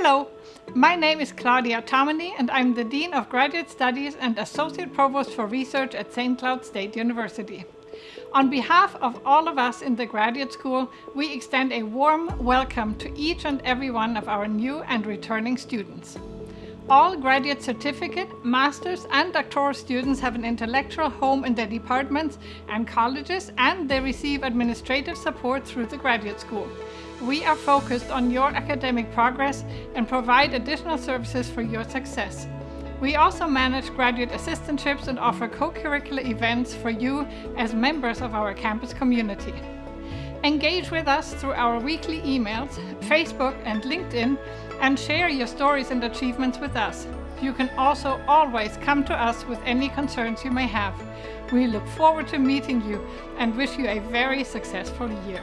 Hello, my name is Claudia Tomany and I'm the Dean of Graduate Studies and Associate Provost for Research at St. Cloud State University. On behalf of all of us in the Graduate School, we extend a warm welcome to each and every one of our new and returning students. All graduate certificate, master's and doctoral students have an intellectual home in their departments and colleges and they receive administrative support through the Graduate School. We are focused on your academic progress and provide additional services for your success. We also manage graduate assistantships and offer co-curricular events for you as members of our campus community. Engage with us through our weekly emails, Facebook and LinkedIn and share your stories and achievements with us. You can also always come to us with any concerns you may have. We look forward to meeting you and wish you a very successful year.